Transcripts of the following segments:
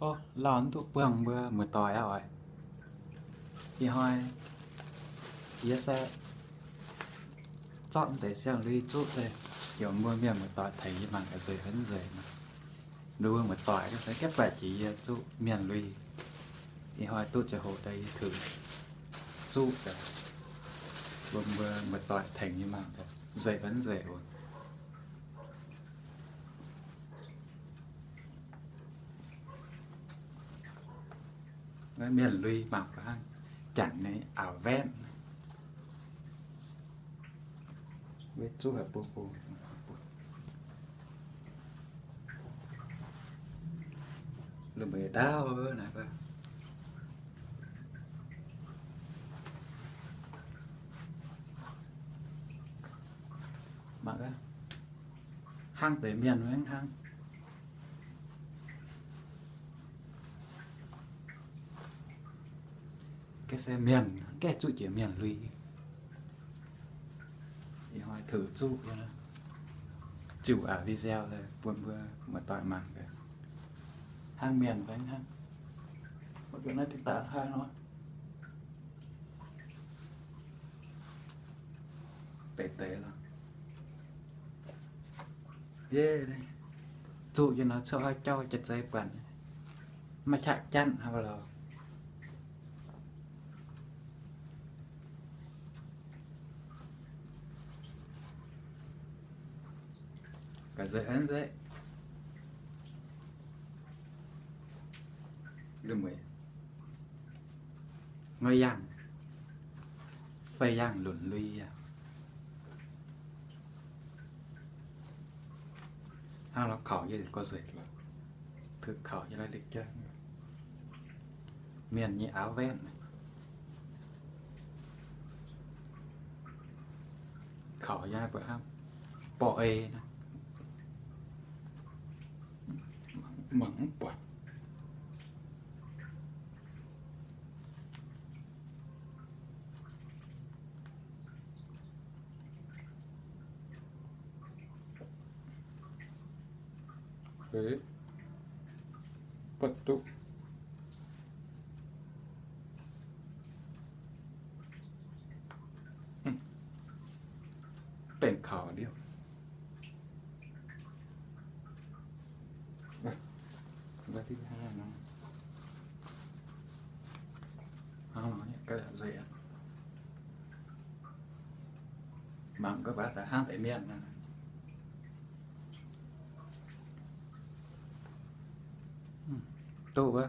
ô lon thuốc bương bữa mưa tỏi à rồi thì hỏi ý sẽ chọn để xem lưu chút đây. Kiểu mưa miệng mưa tỏi thấy mà cái rồi hấn rồi mà. Đưa mưa tỏi cái sẽ kép bài chỉ chút miền ly thì hỏi hồ đây thử chút rồi bơm mưa mưa tỏi thành như mà rồi vẫn rồi rồi cái miền lui mọc cái chẳng này ảo ven với chú hợp bố bố là mày đau này vâng mà cái hang tới miền với anh hang cái xe miền, cái chú chỉ miền lùi thì hỏi thử chú chịu ở video là buồn vừa mà tỏi mặn kìa. Hang miền với anh hang một cái này thì tả hai nó bể tế là yeah đây. Trụ cho nó cho cho chặt dây quần. Mà chạy chăn hay là cả dây ấn đấy. Đừng mày ngơi yang phê yang luận luy à. Hang nó khẩu như có dệt là thực khảo như là lịch chơi miền như áo ven khảo như là bữa ham bỏ ê này. Mẫn quạt. Thế Bật tụ khảo เป็ cái thứ hai nó không nói cái là dễ bằng các bạn đã hát tại miền, này. Hmm. Tu với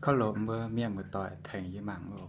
khó lộn mưa miệng một tỏi thành với mạng rồi